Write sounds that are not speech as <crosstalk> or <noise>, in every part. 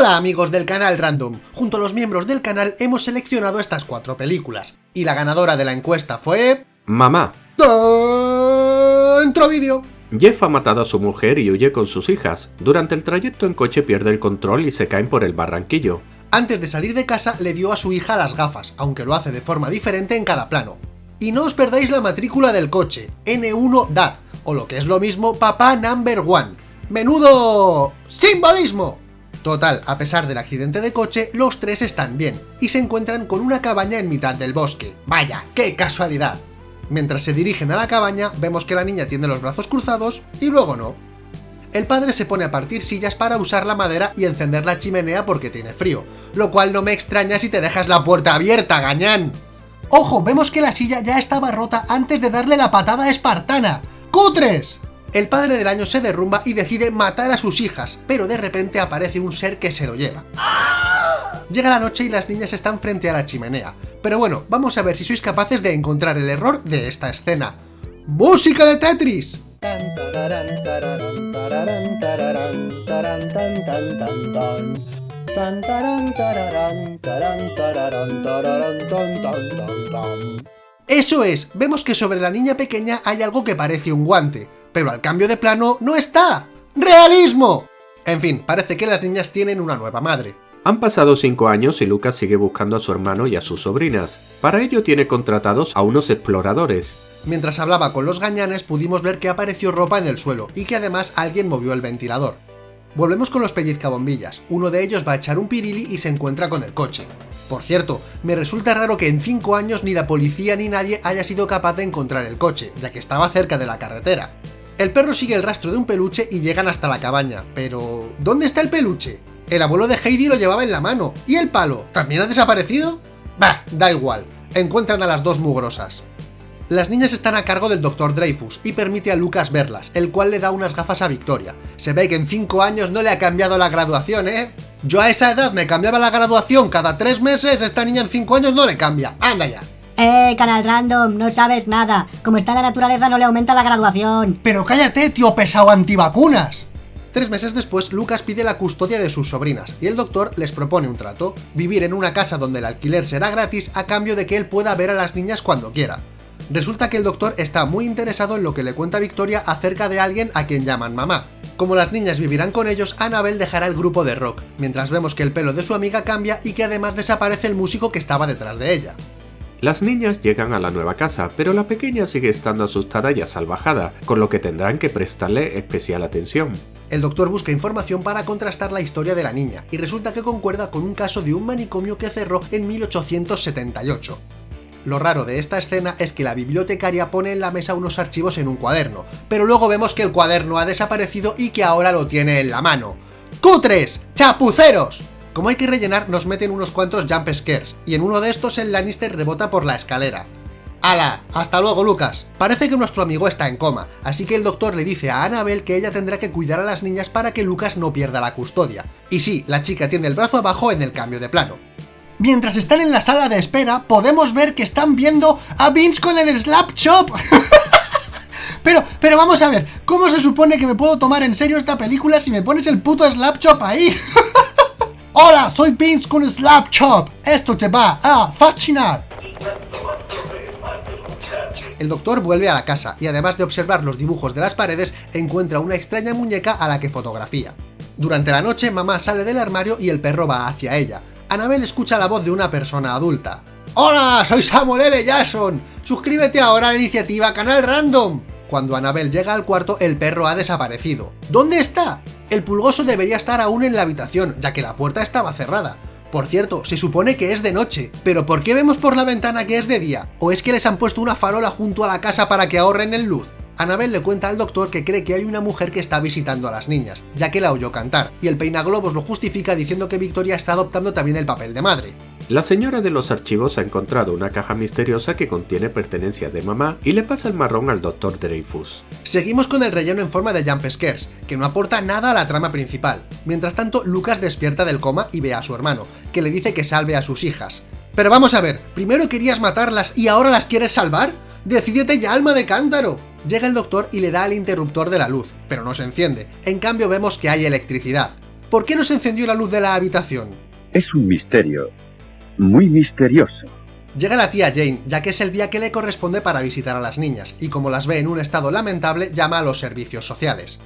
Hola amigos del canal Random, junto a los miembros del canal hemos seleccionado estas cuatro películas, y la ganadora de la encuesta fue... Mamá. Dentro vídeo. Jeff ha matado a su mujer y huye con sus hijas. Durante el trayecto en coche pierde el control y se caen por el barranquillo. Antes de salir de casa le dio a su hija las gafas, aunque lo hace de forma diferente en cada plano. Y no os perdáis la matrícula del coche, N1 DAD, o lo que es lo mismo, papá number one. ¡Menudo... simbolismo! Total, a pesar del accidente de coche, los tres están bien, y se encuentran con una cabaña en mitad del bosque. ¡Vaya, qué casualidad! Mientras se dirigen a la cabaña, vemos que la niña tiene los brazos cruzados, y luego no. El padre se pone a partir sillas para usar la madera y encender la chimenea porque tiene frío, lo cual no me extraña si te dejas la puerta abierta, gañán. ¡Ojo! Vemos que la silla ya estaba rota antes de darle la patada espartana. ¡Cutres! El padre del año se derrumba y decide matar a sus hijas, pero de repente aparece un ser que se lo lleva. Llega la noche y las niñas están frente a la chimenea. Pero bueno, vamos a ver si sois capaces de encontrar el error de esta escena. ¡Música de Tetris! Eso es, vemos que sobre la niña pequeña hay algo que parece un guante, pero al cambio de plano no está. ¡Realismo! En fin, parece que las niñas tienen una nueva madre. Han pasado 5 años y Lucas sigue buscando a su hermano y a sus sobrinas. Para ello tiene contratados a unos exploradores. Mientras hablaba con los gañanes pudimos ver que apareció ropa en el suelo y que además alguien movió el ventilador. Volvemos con los pellizcabombillas, uno de ellos va a echar un pirili y se encuentra con el coche. Por cierto, me resulta raro que en 5 años ni la policía ni nadie haya sido capaz de encontrar el coche, ya que estaba cerca de la carretera. El perro sigue el rastro de un peluche y llegan hasta la cabaña, pero... ¿dónde está el peluche? El abuelo de Heidi lo llevaba en la mano, ¿y el palo? ¿También ha desaparecido? Bah, da igual, encuentran a las dos mugrosas. Las niñas están a cargo del Dr. Dreyfus y permite a Lucas verlas, el cual le da unas gafas a Victoria. Se ve que en 5 años no le ha cambiado la graduación, ¿eh? Yo a esa edad me cambiaba la graduación cada 3 meses, esta niña en 5 años no le cambia. ¡Anda ya! Eh, canal random, no sabes nada. Como está la naturaleza no le aumenta la graduación. Pero cállate, tío pesado antivacunas. Tres meses después, Lucas pide la custodia de sus sobrinas, y el doctor les propone un trato, vivir en una casa donde el alquiler será gratis a cambio de que él pueda ver a las niñas cuando quiera. Resulta que el doctor está muy interesado en lo que le cuenta Victoria acerca de alguien a quien llaman mamá. Como las niñas vivirán con ellos, Annabel dejará el grupo de rock, mientras vemos que el pelo de su amiga cambia y que además desaparece el músico que estaba detrás de ella. Las niñas llegan a la nueva casa, pero la pequeña sigue estando asustada y asalvajada, con lo que tendrán que prestarle especial atención. El doctor busca información para contrastar la historia de la niña, y resulta que concuerda con un caso de un manicomio que cerró en 1878. Lo raro de esta escena es que la bibliotecaria pone en la mesa unos archivos en un cuaderno, pero luego vemos que el cuaderno ha desaparecido y que ahora lo tiene en la mano. ¡Cutres! ¡Chapuceros! Como hay que rellenar, nos meten unos cuantos jump scares, y en uno de estos el Lannister rebota por la escalera. ¡Hala! ¡Hasta luego, Lucas! Parece que nuestro amigo está en coma, así que el doctor le dice a Annabel que ella tendrá que cuidar a las niñas para que Lucas no pierda la custodia. Y sí, la chica tiene el brazo abajo en el cambio de plano. Mientras están en la sala de espera, podemos ver que están viendo a Vince con el Slap Chop. <laughs> pero, pero vamos a ver, ¿cómo se supone que me puedo tomar en serio esta película si me pones el puto Slap Chop ahí? <laughs> Hola, soy Vince con Slap Chop. Esto te va a fascinar. El doctor vuelve a la casa y además de observar los dibujos de las paredes, encuentra una extraña muñeca a la que fotografía. Durante la noche, mamá sale del armario y el perro va hacia ella. Annabel escucha la voz de una persona adulta. ¡Hola! Soy Samuel L. Jackson. Suscríbete ahora a la iniciativa Canal Random. Cuando Annabel llega al cuarto, el perro ha desaparecido. ¿Dónde está? El pulgoso debería estar aún en la habitación, ya que la puerta estaba cerrada. Por cierto, se supone que es de noche, pero ¿por qué vemos por la ventana que es de día? ¿O es que les han puesto una farola junto a la casa para que ahorren en luz? Annabel le cuenta al doctor que cree que hay una mujer que está visitando a las niñas, ya que la oyó cantar, y el peinaglobos lo justifica diciendo que Victoria está adoptando también el papel de madre. La señora de los archivos ha encontrado una caja misteriosa que contiene pertenencias de mamá y le pasa el marrón al Dr. Dreyfus. Seguimos con el relleno en forma de jump scares, que no aporta nada a la trama principal. Mientras tanto, Lucas despierta del coma y ve a su hermano, que le dice que salve a sus hijas. Pero vamos a ver, ¿primero querías matarlas y ahora las quieres salvar? ¡Decídete ya, alma de cántaro! Llega el doctor y le da al interruptor de la luz, pero no se enciende. En cambio vemos que hay electricidad. ¿por qué no se encendió la luz de la habitación? Es un misterio. Muy misterioso. Llega la tía Jane, ya que es el día que le corresponde para visitar a las niñas, y como las ve en un estado lamentable, llama a los servicios sociales.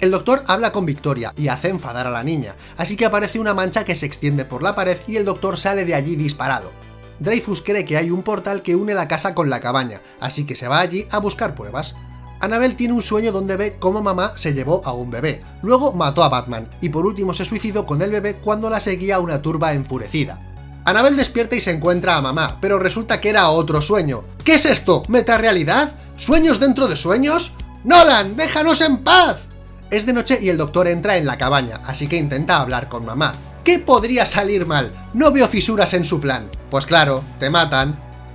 El doctor habla con Victoria y hace enfadar a la niña, así que aparece una mancha que se extiende por la pared y el doctor sale de allí disparado. Dreyfus cree que hay un portal que une la casa con la cabaña, así que se va allí a buscar pruebas. Annabelle tiene un sueño donde ve cómo mamá se llevó a un bebé, luego mató a Batman, y por último se suicidó con el bebé cuando la seguía una turba enfurecida. Annabelle despierta y se encuentra a mamá, pero resulta que era otro sueño. ¿Qué es esto? ¿Metarealidad? ¿Sueños dentro de sueños? ¡Nolan, déjanos en paz! Es de noche y el doctor entra en la cabaña, así que intenta hablar con mamá. ¿Qué podría salir mal? No veo fisuras en su plan. Pues claro, te matan.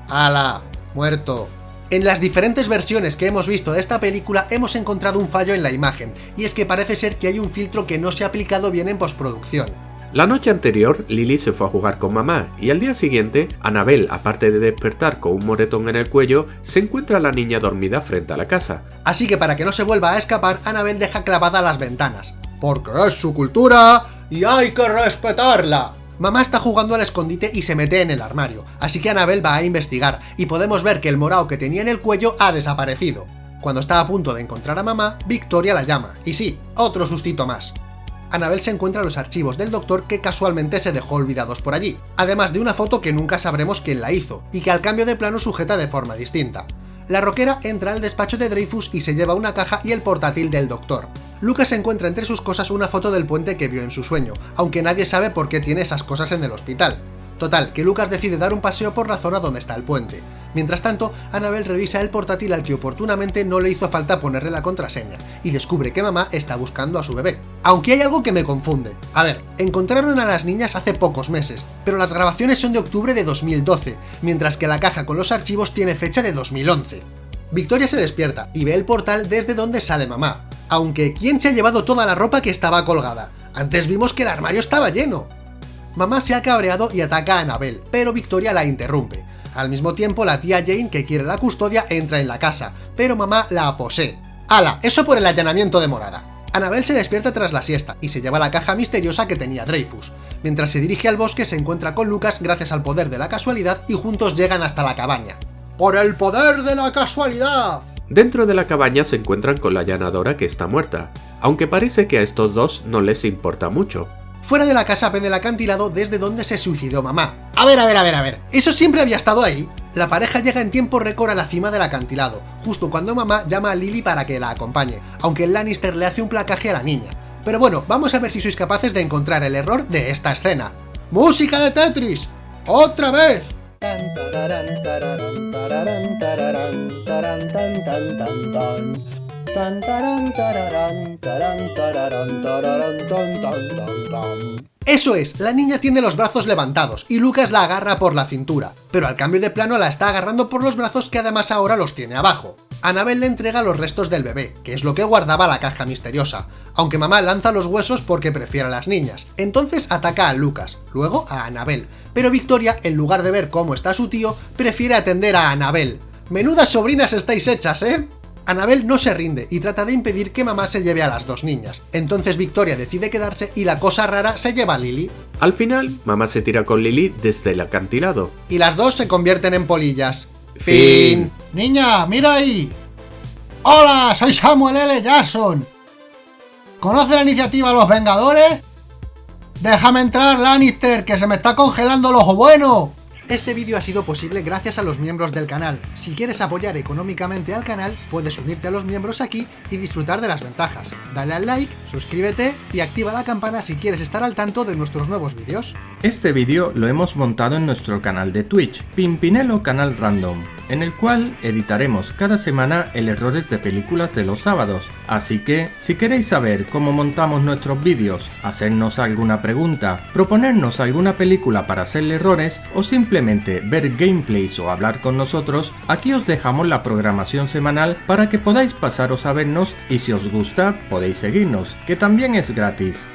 ¡Hala! Muerto. En las diferentes versiones que hemos visto de esta película hemos encontrado un fallo en la imagen, y es que parece ser que hay un filtro que no se ha aplicado bien en postproducción. La noche anterior, Lily se fue a jugar con mamá y al día siguiente, Annabelle, aparte de despertar con un moretón en el cuello, se encuentra a la niña dormida frente a la casa. Así que para que no se vuelva a escapar, Annabelle deja clavada las ventanas. Porque es su cultura y hay que respetarla. Mamá está jugando al escondite y se mete en el armario, así que Annabelle va a investigar, y podemos ver que el morao que tenía en el cuello ha desaparecido. Cuando está a punto de encontrar a mamá, Victoria la llama, y sí, otro sustito más. Annabelle se encuentra los archivos del doctor que casualmente se dejó olvidados por allí, además de una foto que nunca sabremos quién la hizo, y que al cambio de plano sujeta de forma distinta. La roquera entra al despacho de Dreyfus y se lleva una caja y el portátil del doctor. Lucas encuentra entre sus cosas una foto del puente que vio en su sueño, aunque nadie sabe por qué tiene esas cosas en el hospital. Total, que Lucas decide dar un paseo por la zona donde está el puente. Mientras tanto, Annabelle revisa el portátil al que oportunamente no le hizo falta ponerle la contraseña, y descubre que mamá está buscando a su bebé. Aunque hay algo que me confunde. A ver, encontraron a las niñas hace pocos meses, pero las grabaciones son de octubre de 2012, mientras que la caja con los archivos tiene fecha de 2011. Victoria se despierta y ve el portal desde donde sale mamá, aunque ¿quién se ha llevado toda la ropa que estaba colgada? Antes vimos que el armario estaba lleno. Mamá se ha cabreado y ataca a Annabelle, pero Victoria la interrumpe. Al mismo tiempo, la tía Jane, que quiere la custodia, entra en la casa, pero mamá la posee. ¡Hala! Eso por el allanamiento de morada. Annabelle se despierta tras la siesta y se lleva la caja misteriosa que tenía Dreyfus. Mientras se dirige al bosque se encuentra con Lucas gracias al poder de la casualidad y juntos llegan hasta la cabaña. ¡Por el poder de la casualidad! Dentro de la cabaña se encuentran con la allanadora que está muerta, aunque parece que a estos dos no les importa mucho. Fuera de la casa ven el acantilado desde donde se suicidó mamá. A ver, a ver, a ver, a ver, ¿eso siempre había estado ahí? La pareja llega en tiempo récord a la cima del acantilado, justo cuando mamá llama a Lily para que la acompañe, aunque el Lannister le hace un placaje a la niña. Pero bueno, vamos a ver si sois capaces de encontrar el error de esta escena. ¡Música de Tetris! ¡Otra vez! Eso es, la niña tiene los brazos levantados, y Lucas la agarra por la cintura, pero al cambio de plano la está agarrando por los brazos que además ahora los tiene abajo. Annabelle le entrega los restos del bebé, que es lo que guardaba la caja misteriosa, aunque mamá lanza los huesos porque prefiere a las niñas. Entonces ataca a Lucas, luego a Annabelle, pero Victoria, en lugar de ver cómo está su tío, prefiere atender a Annabelle. Menudas sobrinas estáis hechas, ¿eh? Annabelle no se rinde y trata de impedir que mamá se lleve a las dos niñas. Entonces Victoria decide quedarse y la cosa rara se lleva a Lily. Al final, mamá se tira con Lily desde el acantilado. Y las dos se convierten en polillas. Fin. Niña, mira ahí. Hola, soy Samuel L. Jackson. ¿Conoce la iniciativa Los Vengadores? Déjame entrar, Lannister, que se me está congelando el ojo bueno. Este vídeo ha sido posible gracias a los miembros del canal. Si quieres apoyar económicamente al canal, puedes unirte a los miembros aquí y disfrutar de las ventajas. Dale al like, suscríbete y activa la campana si quieres estar al tanto de nuestros nuevos vídeos. Este vídeo lo hemos montado en nuestro canal de Twitch, Pimpinelo Canal Random en el cual editaremos cada semana el errores de películas de los sábados. Así que, si queréis saber cómo montamos nuestros vídeos, hacernos alguna pregunta, proponernos alguna película para hacerle errores o simplemente ver gameplays o hablar con nosotros, aquí os dejamos la programación semanal para que podáis pasaros a vernos y si os gusta podéis seguirnos, que también es gratis.